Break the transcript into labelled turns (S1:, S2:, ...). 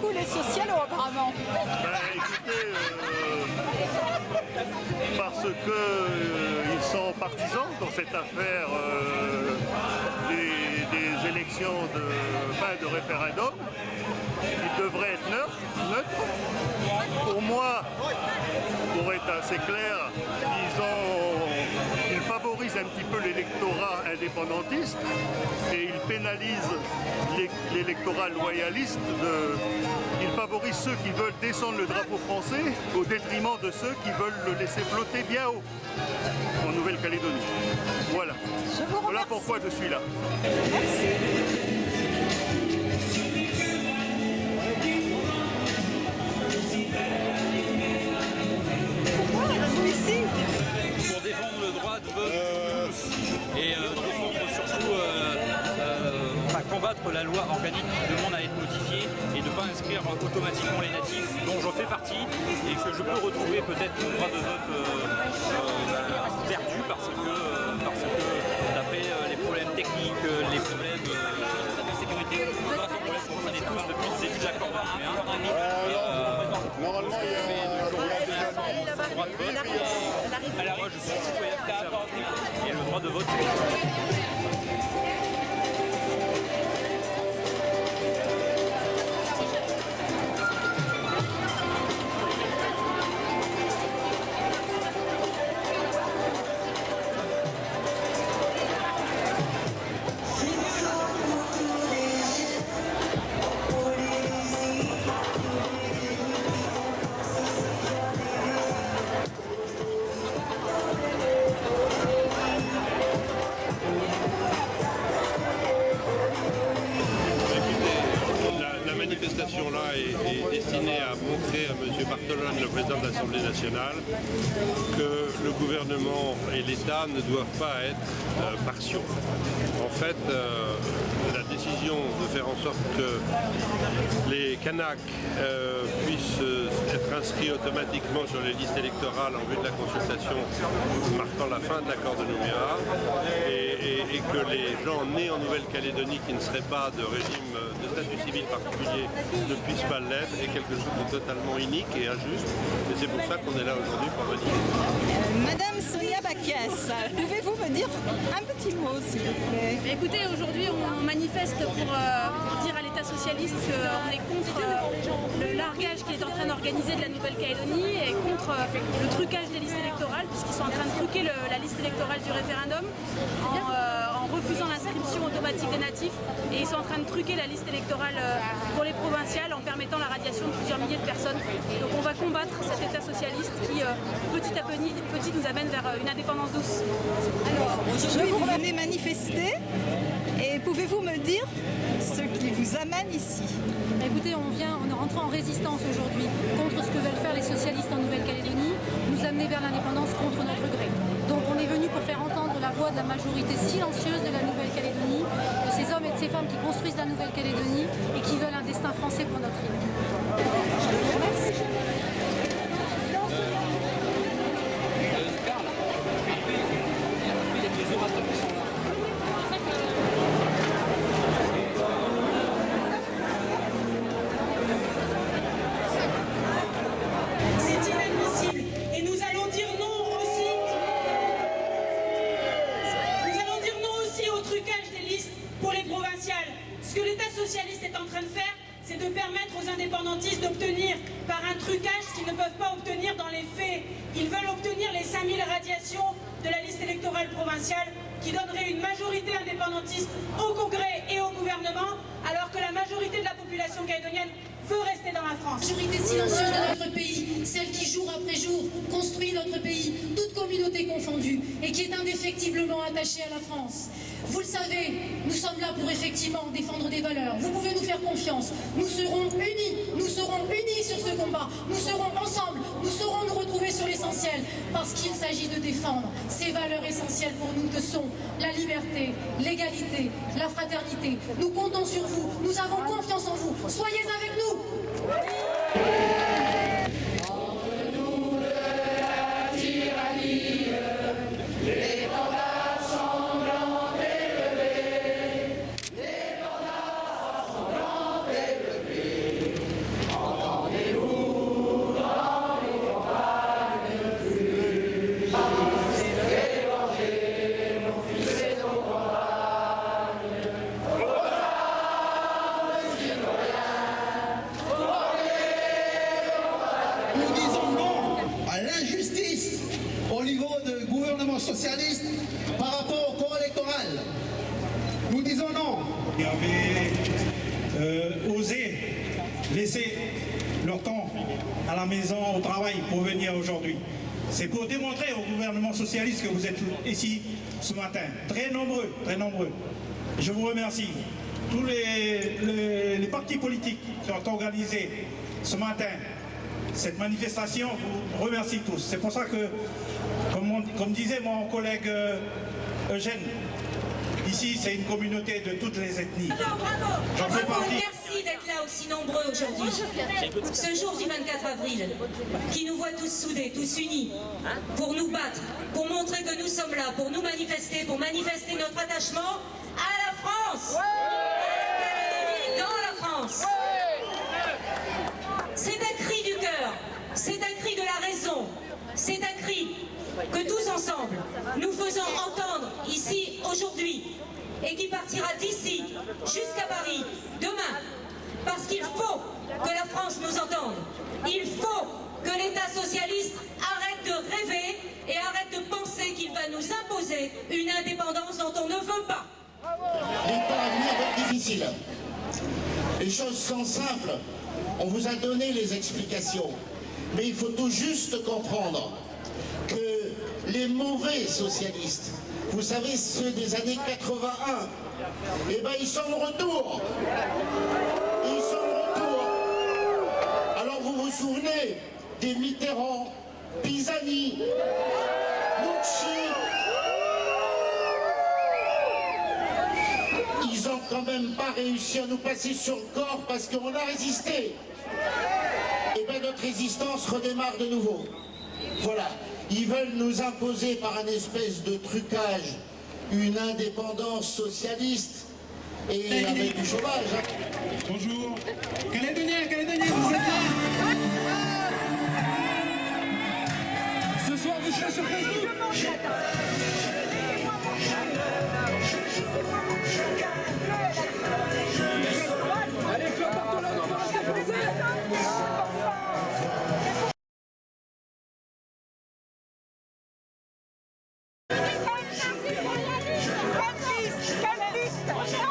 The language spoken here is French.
S1: beaucoup les socialos apparemment. Ben, écoutez, euh, parce que euh, ils sont partisans dans cette affaire euh, des, élections de de référendum qui devraient être neutres. neutres. Pour moi, pour être assez clair, ils ont un petit peu l'électorat indépendantiste et ils pénalisent l'é- l'électorat loyaliste. De, ils favorisent ceux qui veulent descendre le drapeau français au détriment de ceux qui veulent le laisser flotter bien haut en Nouvelle-Calédonie. Voilà. Voilà pourquoi je suis là.
S2: Merci.
S3: La loi organique qui demande à être notifiée et de ne pas inscrire automatiquement les natifs dont je fais partie et que je peux retrouver peut-être mon droit de vote euh, euh, ben, perdu
S4: à M. Bartolone, le président de l'Assemblée nationale, que le gouvernement et l'État ne doivent pas être euh, partiaux. En fait, euh, la décision de faire en sorte que les Kanaks euh, puissent être inscrits automatiquement sur les listes électorales en vue de la consultation marquant la fin de l'accord de Nouméa et, que les gens nés en Nouvelle-Calédonie qui ne seraient pas de régime de statut civil particulier ne puissent pas l'être est quelque chose de totalement inique et injuste. Et c'est pour ça qu'on est là aujourd'hui pour manifester.
S2: Madame Sonia Bakias, pouvez-vous me dire un petit mot, s'il vous plaît?
S5: Écoutez, aujourd'hui on manifeste pour, euh, pour dire à l'État socialiste qu'on est contre euh, le largage qu'il est en train d'organiser de la Nouvelle-Calédonie et contre euh, le trucage des listes électorales, puisqu'ils sont en train de truquer le- la liste électorale du référendum en, euh, en refusant l'inscription automatique des natifs et ils sont en train de truquer la liste électorale euh, pour les provinciales en permettant la radiation de plusieurs milliers de personnes. Donc on va combattre cet État socialiste qui euh, petit à petit, petit nous amène vers euh, une indépendance douce.
S2: Alors, aujourd'hui, vous venez manifester et pouvez-vous me dire ce qui vous amène ici?
S6: Écoutez, on vient, on est rentré en résistance aujourd'hui contre ce que veulent faire les socialistes en Nouvelle-Calédonie, nous amener vers l'indépendance contre notre gré. Donc on est venu pour faire entendre la de la majorité silencieuse de la Nouvelle-Calédonie, de ces hommes et de ces femmes qui construisent la Nouvelle-Calédonie et qui veulent un destin français pour notre île.
S7: Permettre aux indépendantistes d'obtenir par un trucage ce qu'ils ne peuvent pas obtenir dans les faits. Ils veulent obtenir les 5000 radiations de la liste électorale provinciale qui donnerait une majorité indépendantiste au Congrès et au gouvernement, alors que la majorité de la population calédonienne veut rester dans la France.
S8: majorité silencieuse de notre pays, celle qui jour après jour construit notre pays, toute communauté confondue, et qui est indéfectiblement attachée à la France. Vous le savez, nous sommes là pour effectivement défendre des valeurs. Vous pouvez nous faire confiance. Nous serons unis, nous serons unis sur ce combat. Nous serons ensemble, nous saurons nous retrouver sur l'essentiel, parce qu'il s'agit de défendre ces valeurs essentielles pour nous que sont la liberté, l'égalité, la fraternité. Nous comptons sur vous, nous avons confiance en vous. Soyez avec nous.
S9: Nous non.
S10: Ils avaient euh, osé laisser leur temps à la maison, au travail, pour venir aujourd'hui. C'est pour démontrer au gouvernement socialiste que vous êtes ici ce matin. Très nombreux, très nombreux. Je vous remercie. Tous les, les partis politiques qui ont organisé ce matin cette manifestation, vous remercie tous. C'est pour ça que, comme, comme disait mon collègue euh, Eugène, ici c'est une communauté de toutes les ethnies. J'en fais partie.
S11: Merci d'être là aussi nombreux aujourd'hui. Ce jour du 24 avril, qui nous voit tous soudés, tous unis, pour nous battre, pour montrer que nous sommes là, pour nous manifester, pour manifester notre attachement à la France. Dans la France. C'est un cri du cœur, c'est un cri de la raison, c'est un cri que tous ensemble, nous faisons entendre ici aujourd'hui et qui partira d'ici jusqu'à Paris demain. Parce qu'il faut que la France nous entende. Il faut que l'État socialiste arrête de rêver et arrête de penser qu'il va nous imposer une indépendance dont on ne veut pas.
S9: À venir. Les choses sont simples. On vous a donné les explications. Mais il faut tout juste comprendre les mauvais socialistes, vous savez, ceux des années 81, eh ben ils sont de retour. Ils sont de retour. Alors vous vous souvenez des Mitterrand, Pisani, Mucci? Ils ont quand même pas réussi à nous passer sur le corps parce qu'on a résisté. Et bien notre résistance redémarre de nouveau. Voilà. Ils veulent nous imposer par un espèce de trucage une indépendance socialiste et avec du chômage. hein.
S10: Bonjour. Calédonien, Calédonien, vous êtes là Ce soir, vous serez sur Facebook
S12: Je ne